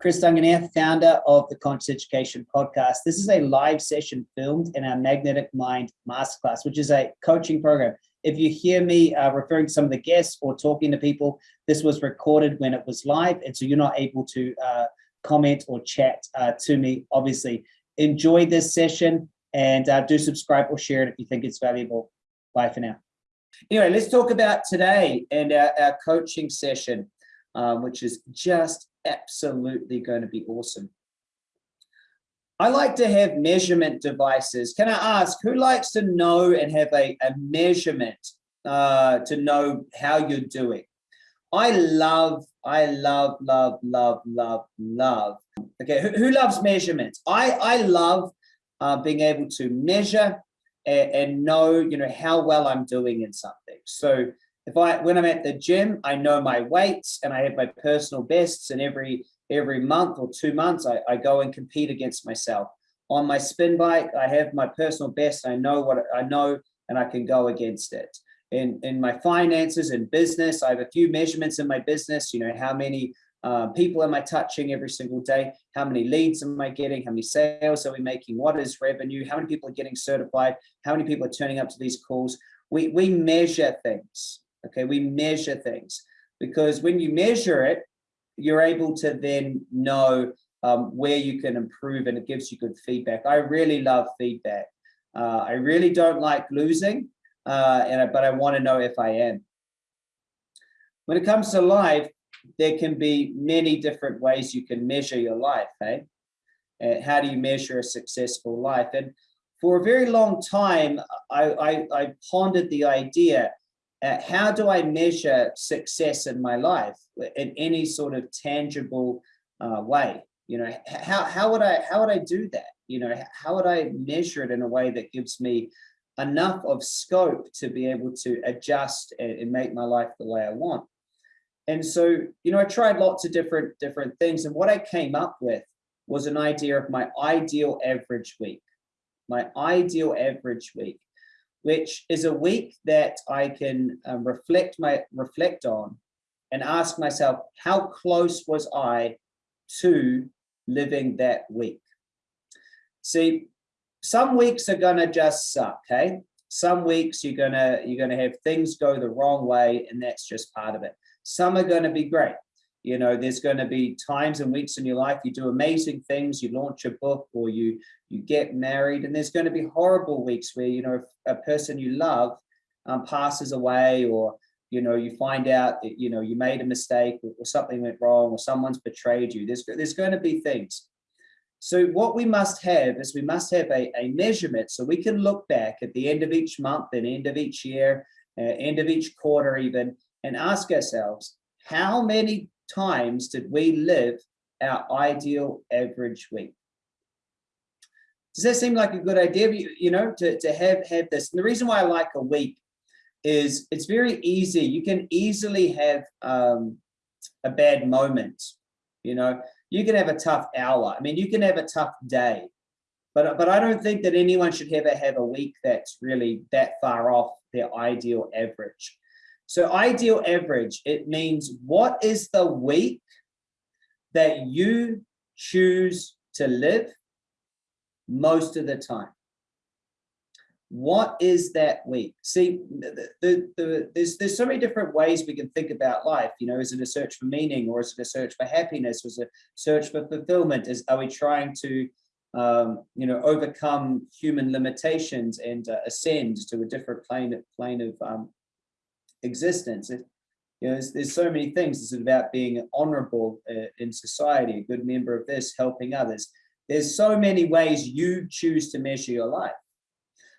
Chris Duncan here, founder of the Conscious Education Podcast. This is a live session filmed in our Magnetic Mind Masterclass, which is a coaching program. If you hear me uh, referring to some of the guests or talking to people, this was recorded when it was live, and so you're not able to uh, comment or chat uh, to me. Obviously, enjoy this session and uh, do subscribe or share it if you think it's valuable. Bye for now. Anyway, let's talk about today and our, our coaching session, um, which is just absolutely going to be awesome. I like to have measurement devices. Can I ask who likes to know and have a, a measurement uh, to know how you're doing? I love, I love, love, love, love, love. Okay, who, who loves measurements? I, I love uh, being able to measure and, and know, you know, how well I'm doing in something. So if I, when I'm at the gym, I know my weights and I have my personal bests and every, every month or two months, I, I go and compete against myself. On my spin bike, I have my personal best. I know what I know and I can go against it. In, in my finances and business, I have a few measurements in my business, you know, how many uh, people am I touching every single day? How many leads am I getting? How many sales are we making? What is revenue? How many people are getting certified? How many people are turning up to these calls? We, we measure things. Okay, we measure things because when you measure it, you're able to then know um, where you can improve and it gives you good feedback. I really love feedback. Uh, I really don't like losing, uh, and I, but I want to know if I am. When it comes to life, there can be many different ways you can measure your life. Hey, uh, how do you measure a successful life? And for a very long time, I, I, I pondered the idea uh, how do I measure success in my life in any sort of tangible uh, way? You know, how, how would I, how would I do that? You know, how would I measure it in a way that gives me enough of scope to be able to adjust and, and make my life the way I want? And so, you know, I tried lots of different, different things. And what I came up with was an idea of my ideal average week, my ideal average week which is a week that I can um, reflect my reflect on and ask myself, how close was I to living that week? See, some weeks are gonna just suck, hey? Some weeks you're gonna you're gonna have things go the wrong way, and that's just part of it. Some are gonna be great. You know, there's going to be times and weeks in your life you do amazing things, you launch a book or you you get married, and there's going to be horrible weeks where, you know, a person you love um, passes away or, you know, you find out that, you know, you made a mistake or, or something went wrong or someone's betrayed you. There's, there's going to be things. So what we must have is we must have a, a measurement so we can look back at the end of each month and end of each year, uh, end of each quarter even, and ask ourselves, how many times did we live our ideal average week? Does that seem like a good idea, you know, to, to have, have this? And the reason why I like a week is it's very easy. You can easily have um, a bad moment, you know, you can have a tough hour. I mean, you can have a tough day, but, but I don't think that anyone should ever have a week that's really that far off their ideal average. So ideal average, it means what is the week that you choose to live most of the time? What is that week? See, the, the, the, there's, there's so many different ways we can think about life. You know, is it a search for meaning or is it a search for happiness? Was it a search for fulfillment? Is Are we trying to, um, you know, overcome human limitations and uh, ascend to a different plane, plane of um, existence. It, you know, there's, there's, so many things. It's about being honorable uh, in society, a good member of this, helping others. There's so many ways you choose to measure your life.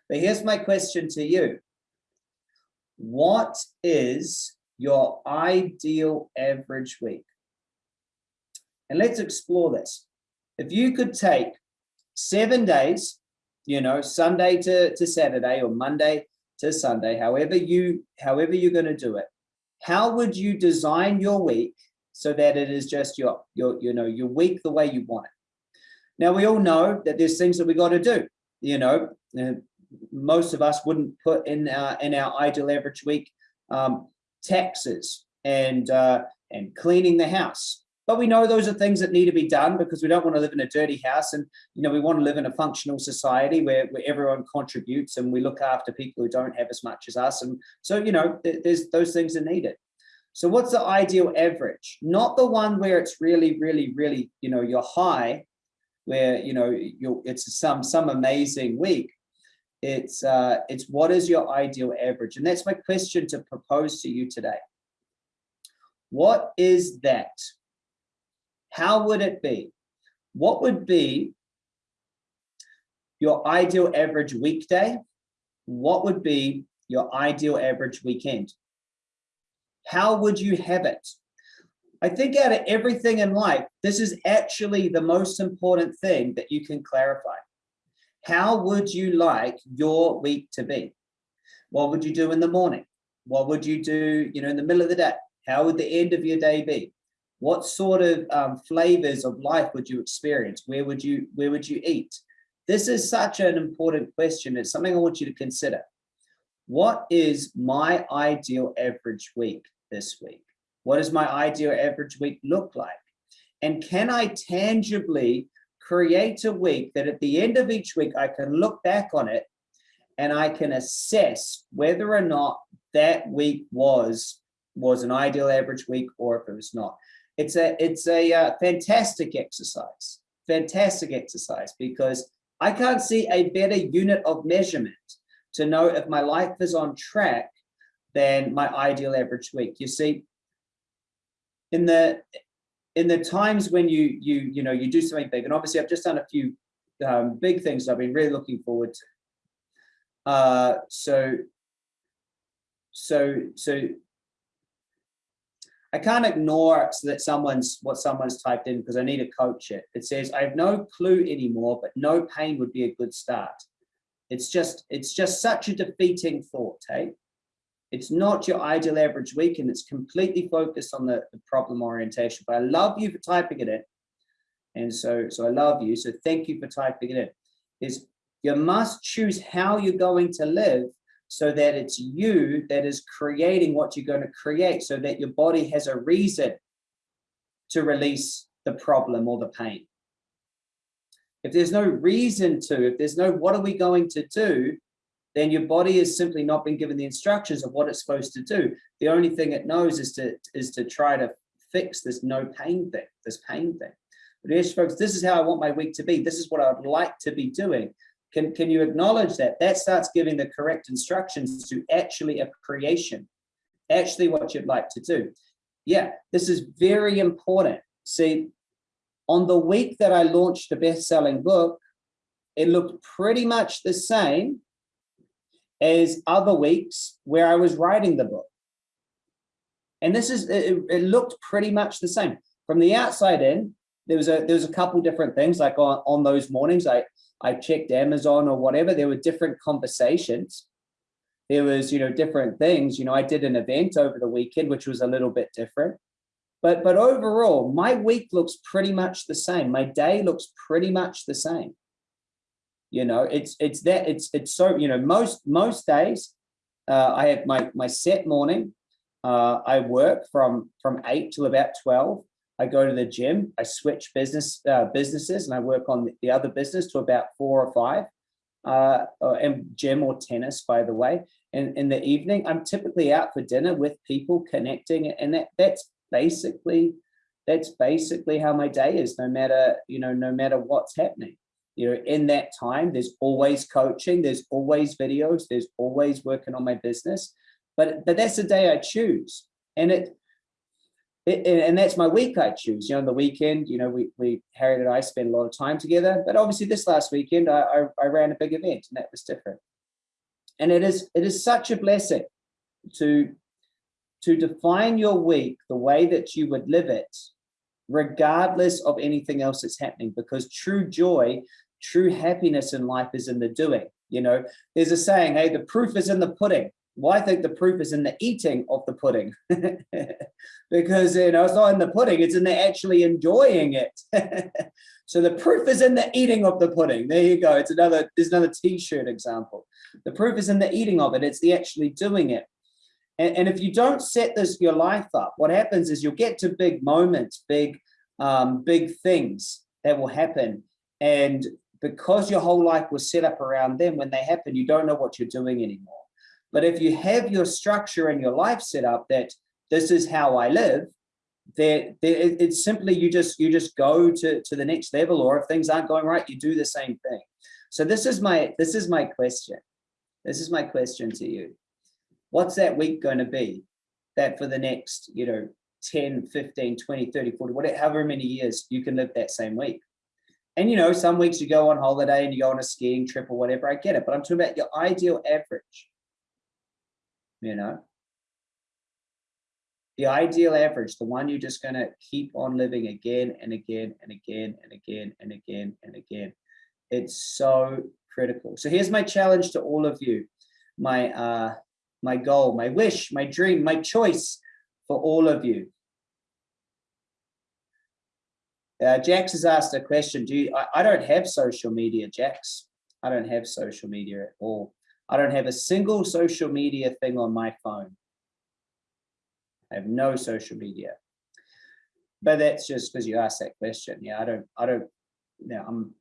But here's my question to you. What is your ideal average week? And let's explore this. If you could take seven days, you know, Sunday to, to Saturday or Monday to Sunday, however you however you're going to do it. How would you design your week so that it is just your your you know your week the way you want it? Now we all know that there's things that we got to do. You know, most of us wouldn't put in our in our ideal average week um, taxes and uh, and cleaning the house but we know those are things that need to be done because we don't want to live in a dirty house. And you know we want to live in a functional society where, where everyone contributes and we look after people who don't have as much as us. And so you know there's those things are needed. So what's the ideal average? Not the one where it's really really really you know you're high where you know you're, it's some some amazing week. It's uh it's what is your ideal average? And that's my question to propose to you today. What is that how would it be? What would be your ideal average weekday? What would be your ideal average weekend? How would you have it? I think out of everything in life, this is actually the most important thing that you can clarify. How would you like your week to be? What would you do in the morning? What would you do, you know, in the middle of the day? How would the end of your day be? What sort of um, flavors of life would you experience? Where would you where would you eat? This is such an important question. It's something I want you to consider. What is my ideal average week this week? What does my ideal average week look like? And can I tangibly create a week that at the end of each week, I can look back on it and I can assess whether or not that week was was an ideal average week or if it was not. It's a, it's a uh, fantastic exercise, fantastic exercise, because I can't see a better unit of measurement to know if my life is on track than my ideal average week. You see, in the in the times when you you you know you do something big, and obviously I've just done a few um, big things I've been really looking forward to. Uh, so so so I can't ignore that someone's what someone's typed in because I need to coach it. It says, I have no clue anymore, but no pain would be a good start. It's just, it's just such a defeating thought, hey? It's not your ideal average week and it's completely focused on the, the problem orientation. But I love you for typing it in. And so, so I love you. So thank you for typing it in. Is you must choose how you're going to live so that it's you that is creating what you're going to create so that your body has a reason to release the problem or the pain. If there's no reason to, if there's no what are we going to do, then your body has simply not been given the instructions of what it's supposed to do. The only thing it knows is to is to try to fix this no pain thing, this pain thing. But yes, folks, this is how I want my week to be. This is what I would like to be doing. Can, can you acknowledge that? That starts giving the correct instructions to actually a creation, actually what you'd like to do. Yeah, this is very important. See, on the week that I launched the best-selling book, it looked pretty much the same as other weeks where I was writing the book. And this is, it, it looked pretty much the same. From the outside in, there was a there was a couple different things like on, on those mornings I I checked Amazon or whatever, there were different conversations. There was, you know, different things. You know, I did an event over the weekend, which was a little bit different. But but overall, my week looks pretty much the same. My day looks pretty much the same. You know, it's it's that it's it's so you know most most days uh, I have my my set morning. Uh, I work from from eight till about twelve. I go to the gym, I switch business uh, businesses and I work on the other business to about four or five, uh, and gym or tennis, by the way. And in the evening, I'm typically out for dinner with people connecting and that that's basically, that's basically how my day is, no matter, you know, no matter what's happening. You know, in that time, there's always coaching, there's always videos, there's always working on my business, but, but that's the day I choose. And it, and that's my week I choose. You know, on the weekend, you know, we, we Harriet and I spend a lot of time together. But obviously, this last weekend, I, I, I ran a big event, and that was different. And it is it is such a blessing to to define your week the way that you would live it, regardless of anything else that's happening. Because true joy, true happiness in life is in the doing. You know, there's a saying, "Hey, the proof is in the pudding." Well, I think the proof is in the eating of the pudding because, you know, it's not in the pudding, it's in the actually enjoying it. so the proof is in the eating of the pudding. There you go. It's another, there's another t-shirt example. The proof is in the eating of it. It's the actually doing it. And, and if you don't set this, your life up, what happens is you'll get to big moments, big, um, big things that will happen. And because your whole life was set up around them, when they happen, you don't know what you're doing anymore. But if you have your structure and your life set up that this is how I live, that it's simply you just you just go to to the next level or if things aren't going right you do the same thing. So this is my this is my question. This is my question to you. What's that week going to be that for the next you know 10 15 20 30 40 whatever however many years you can live that same week? And you know some weeks you go on holiday and you go on a skiing trip or whatever i get it but i'm talking about your ideal average you know the ideal average, the one you're just going to keep on living again and again and again and again and again and again. It's so critical. So here's my challenge to all of you. My, uh, my goal, my wish, my dream, my choice for all of you. Uh, Jax has asked a question. Do you, I, I don't have social media, Jax. I don't have social media at all. I don't have a single social media thing on my phone. I have no social media. But that's just because you asked that question. Yeah, I don't, I don't, you know, I'm,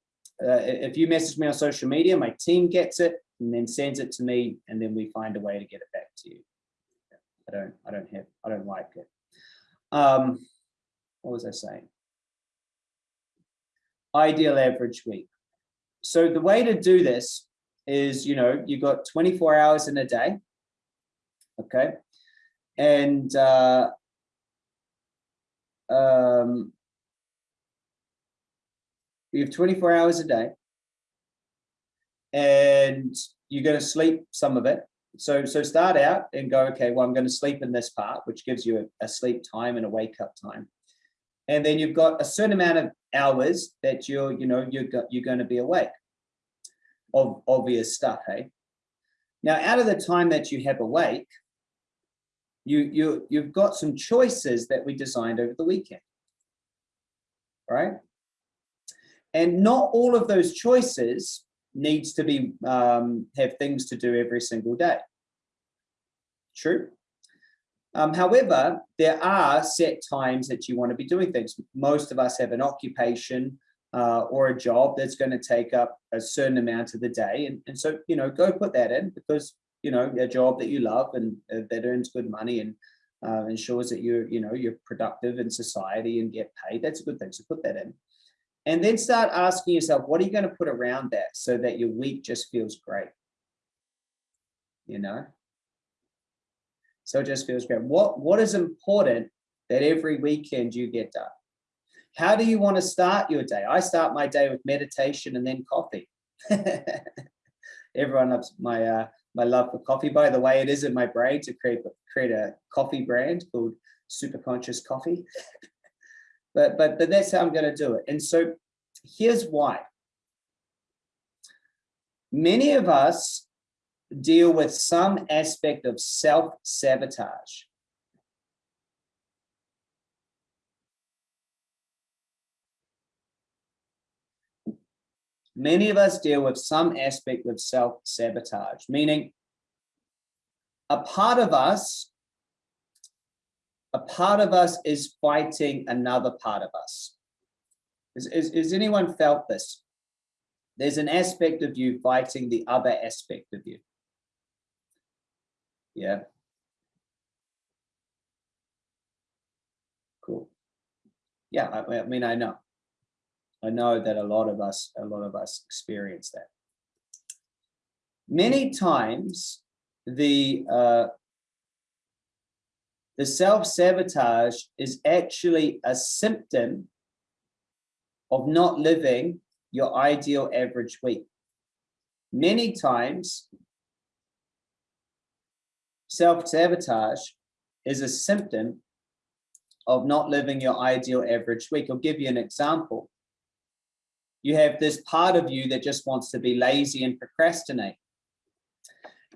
uh, if you message me on social media, my team gets it and then sends it to me and then we find a way to get it back to you. I don't, I don't have, I don't like it. Um, what was I saying? Ideal average week. So the way to do this is, you know, you've got 24 hours in a day. Okay and uh, um, you have 24 hours a day and you're going to sleep some of it. So, so start out and go, okay, well, I'm going to sleep in this part, which gives you a, a sleep time and a wake up time. And then you've got a certain amount of hours that you're, you know, you're, you're going to be awake of obvious stuff, hey? Now, out of the time that you have awake, you, you, you've got some choices that we designed over the weekend, right? And not all of those choices needs to be um, have things to do every single day. True. Um, however, there are set times that you want to be doing things. Most of us have an occupation uh, or a job that's going to take up a certain amount of the day. And, and so, you know, go put that in because you know a job that you love and uh, that earns good money and uh, ensures that you're you know you're productive in society and get paid that's a good thing. So put that in. And then start asking yourself what are you going to put around that so that your week just feels great? You know? So it just feels great. What what is important that every weekend you get done how do you want to start your day i start my day with meditation and then coffee everyone loves my uh my love for coffee. By the way, it is in my brain to create, create a coffee brand called Super Conscious Coffee. but, but, but that's how I'm going to do it. And so here's why. Many of us deal with some aspect of self-sabotage. Many of us deal with some aspect of self-sabotage, meaning a part of us, a part of us is fighting another part of us. Is, is, is anyone felt this? There's an aspect of you fighting the other aspect of you. Yeah. Cool. Yeah, I, I mean, I know. I know that a lot of us, a lot of us experience that. Many times the uh, the self-sabotage is actually a symptom of not living your ideal average week. Many times, self-sabotage is a symptom of not living your ideal average week. I'll give you an example you have this part of you that just wants to be lazy and procrastinate.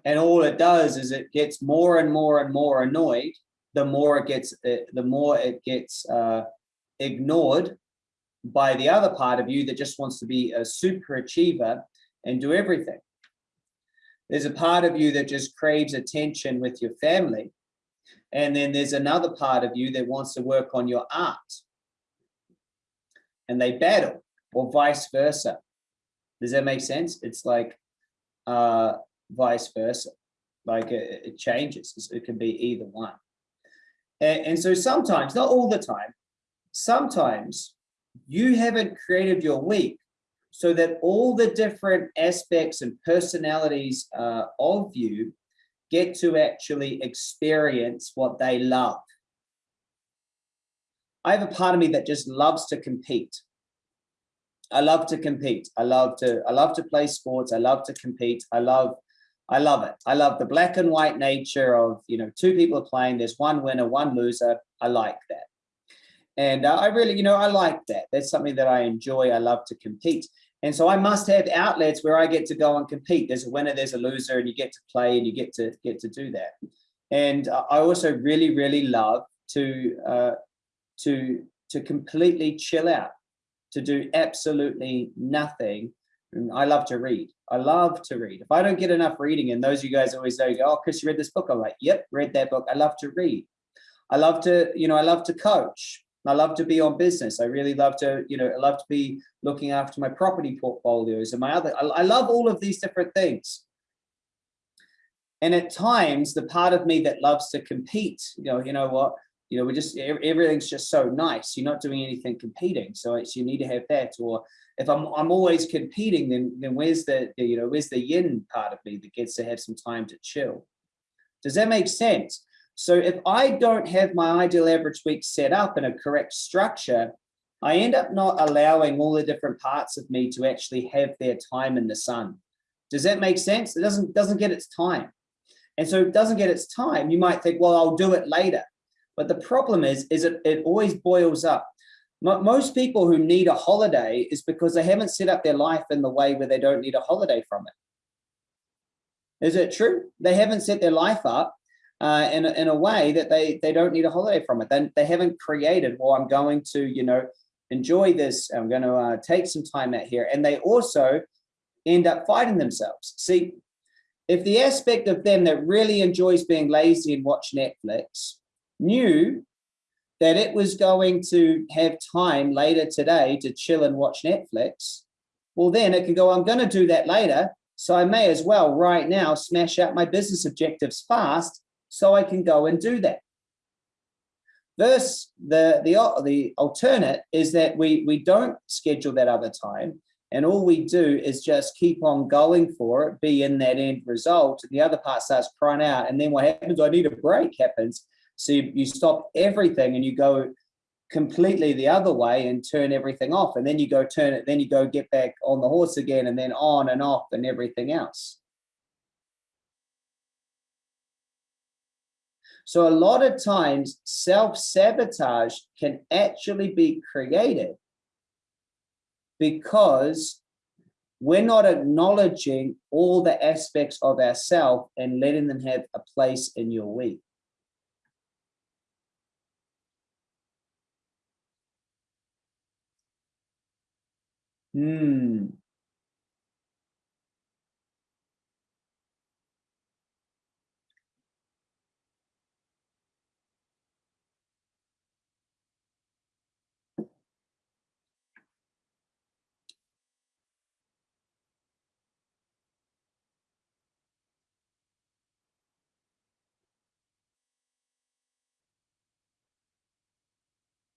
And all it does is it gets more and more and more annoyed, the more it gets, uh, the more it gets uh, ignored by the other part of you that just wants to be a super achiever and do everything. There's a part of you that just craves attention with your family. And then there's another part of you that wants to work on your art and they battle or vice versa. Does that make sense? It's like uh, vice versa. Like it, it changes. It can be either one. And, and so sometimes, not all the time, sometimes you haven't created your week so that all the different aspects and personalities uh, of you get to actually experience what they love. I have a part of me that just loves to compete. I love to compete. I love to I love to play sports. I love to compete. I love I love it. I love the black and white nature of, you know, two people playing, there's one winner, one loser. I like that. And uh, I really, you know, I like that. That's something that I enjoy. I love to compete. And so I must have outlets where I get to go and compete. There's a winner, there's a loser, and you get to play and you get to get to do that. And uh, I also really, really love to uh, to to completely chill out, to do absolutely nothing. And I love to read. I love to read. If I don't get enough reading, and those of you guys always say, "Oh, Chris, you read this book?" I'm like, "Yep, read that book." I love to read. I love to, you know, I love to coach. I love to be on business. I really love to, you know, I love to be looking after my property portfolios and my other, I, I love all of these different things. And at times, the part of me that loves to compete, you know, you know what, you know, we're just, everything's just so nice. You're not doing anything competing. So it's, you need to have that. Or if I'm, I'm always competing, then, then where's the, the, you know, where's the yin part of me that gets to have some time to chill? Does that make sense? So if I don't have my ideal average week set up in a correct structure, I end up not allowing all the different parts of me to actually have their time in the sun. Does that make sense? It doesn't, doesn't get its time. And so it doesn't get its time. You might think, well, I'll do it later. But the problem is, is it, it always boils up. Most people who need a holiday is because they haven't set up their life in the way where they don't need a holiday from it. Is it true? They haven't set their life up uh, in, a, in a way that they, they don't need a holiday from it. They, they haven't created, well, I'm going to, you know, enjoy this. I'm going to uh, take some time out here. And they also end up fighting themselves. See, if the aspect of them that really enjoys being lazy and watch Netflix knew that it was going to have time later today to chill and watch Netflix, well, then it can go, I'm going to do that later. So I may as well right now smash out my business objectives fast so I can go and do that. Versus the, the, the alternate is that we, we don't schedule that other time and all we do is just keep on going for it, be in that end result. And The other part starts crying out. And then what happens, I need a break happens. So you, you stop everything and you go completely the other way and turn everything off. And then you go turn it, then you go get back on the horse again and then on and off and everything else. So a lot of times self-sabotage can actually be created because we're not acknowledging all the aspects of ourself and letting them have a place in your week. Hmm.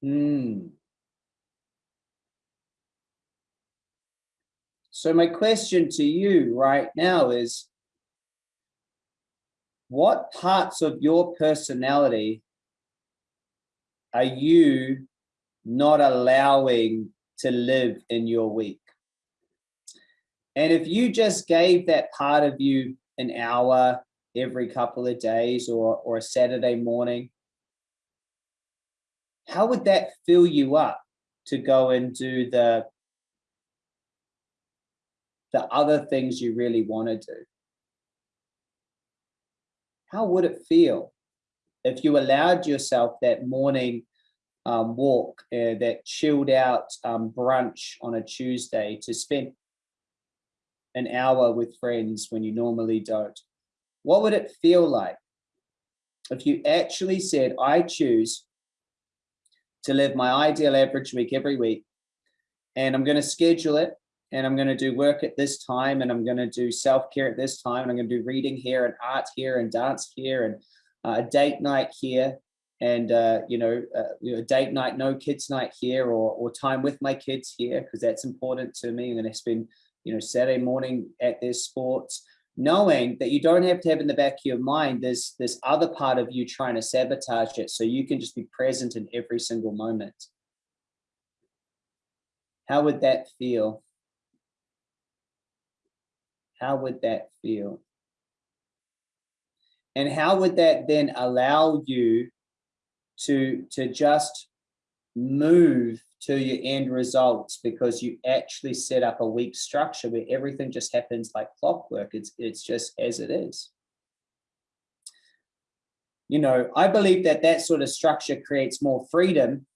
Hmm. So my question to you right now is, what parts of your personality are you not allowing to live in your week? And if you just gave that part of you an hour every couple of days or, or a Saturday morning, how would that fill you up to go and do the the other things you really want to do? How would it feel if you allowed yourself that morning um, walk, uh, that chilled out um, brunch on a Tuesday to spend an hour with friends when you normally don't? What would it feel like if you actually said, I choose to live my ideal average week every week. and I'm going to schedule it and I'm going to do work at this time and I'm going to do self-care at this time and I'm going to do reading here and art here and dance here and uh, a date night here and uh, you know, uh, you know, date night, no kids night here or, or time with my kids here because that's important to me. I'm going to spend you know Saturday morning at their sports, knowing that you don't have to have in the back of your mind there's this other part of you trying to sabotage it so you can just be present in every single moment. How would that feel? How would that feel? And how would that then allow you to, to just move to your end results because you actually set up a week structure where everything just happens like clockwork. It's, it's just as it is. You know, I believe that that sort of structure creates more freedom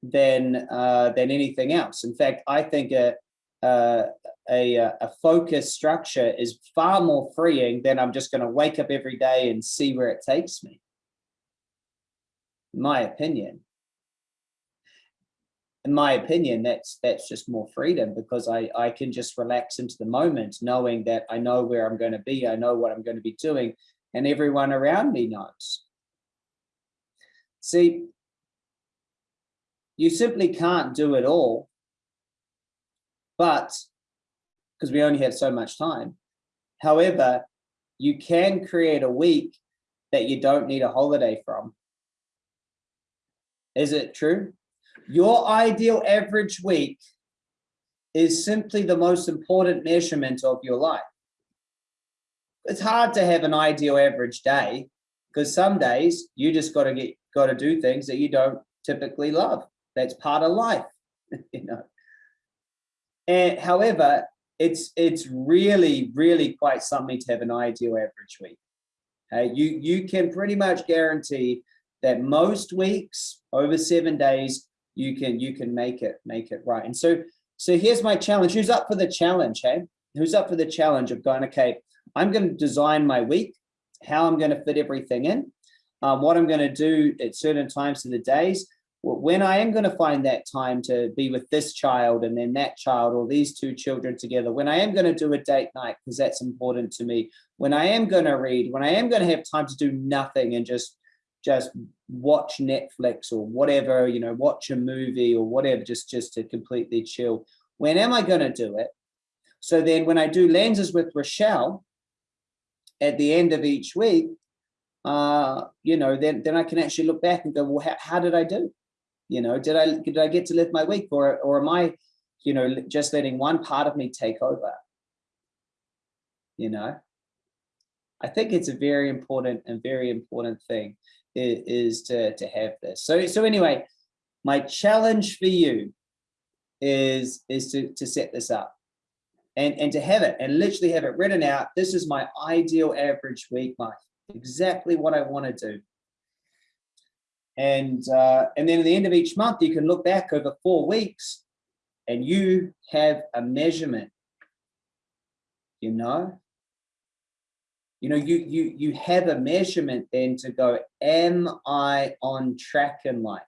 than uh, than anything else. In fact, I think a, Uh, a, a, a focused structure is far more freeing than I'm just going to wake up every day and see where it takes me. In my opinion. In my opinion, that's that's just more freedom because I, I can just relax into the moment knowing that I know where I'm going to be, I know what I'm going to be doing, and everyone around me knows. See, you simply can't do it all, but because we only have so much time. However, you can create a week that you don't need a holiday from. Is it true? Your ideal average week is simply the most important measurement of your life. It's hard to have an ideal average day because some days you just got to get got to do things that you don't typically love. That's part of life, you know. And however, it's it's really really quite something to have an ideal average week. Okay, you you can pretty much guarantee that most weeks over seven days you can you can make it make it right. And so so here's my challenge. Who's up for the challenge? Hey, who's up for the challenge of going? Okay, I'm going to design my week, how I'm going to fit everything in, um, what I'm going to do at certain times of the days, when I am going to find that time to be with this child and then that child or these two children together, when I am going to do a date night, because that's important to me, when I am going to read, when I am going to have time to do nothing and just just watch Netflix or whatever, you know, watch a movie or whatever, just, just to completely chill. When am I going to do it? So then when I do lenses with Rochelle at the end of each week, uh, you know, then, then I can actually look back and go, well, how, how did I do? You know, did I did I get to live my week or or am I, you know, just letting one part of me take over? You know, I think it's a very important and very important thing is, to to have this. So so anyway, my challenge for you is is to to set this up and and to have it and literally have it written out. This is my ideal average week, Mike. Exactly what I want to do. And, uh, and then at the end of each month, you can look back over four weeks and you have a measurement, you know? You know, you, you, you have a measurement then to go, am I on track in life?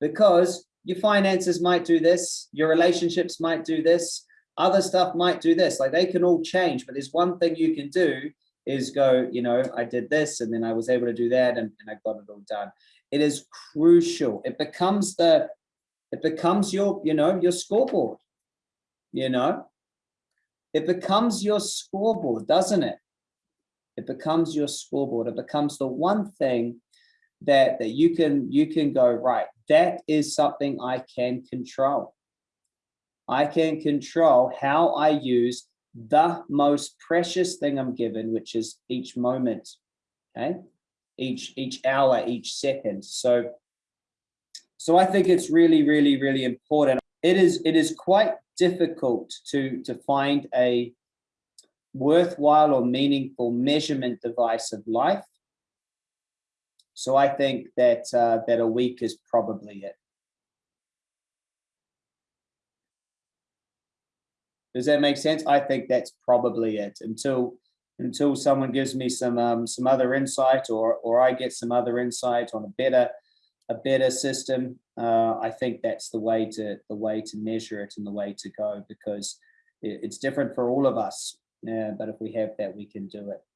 Because your finances might do this, your relationships might do this, other stuff might do this, like they can all change, but there's one thing you can do is go, you know, I did this and then I was able to do that and, and I got it all done. It is crucial. It becomes the, it becomes your, you know, your scoreboard, you know, it becomes your scoreboard, doesn't it? It becomes your scoreboard. It becomes the one thing that, that you can, you can go, right, that is something I can control. I can control how I use the most precious thing I'm given, which is each moment, okay? Each, each hour, each second. So, so I think it's really, really, really important. It is, it is quite difficult to, to find a worthwhile or meaningful measurement device of life. So I think that, uh, that a week is probably it. Does that make sense? I think that's probably it until until someone gives me some um, some other insight or or I get some other insight on a better a better system. uh, I think that's the way to the way to measure it and the way to go because it, it's different for all of us. But if we have that, we can do it.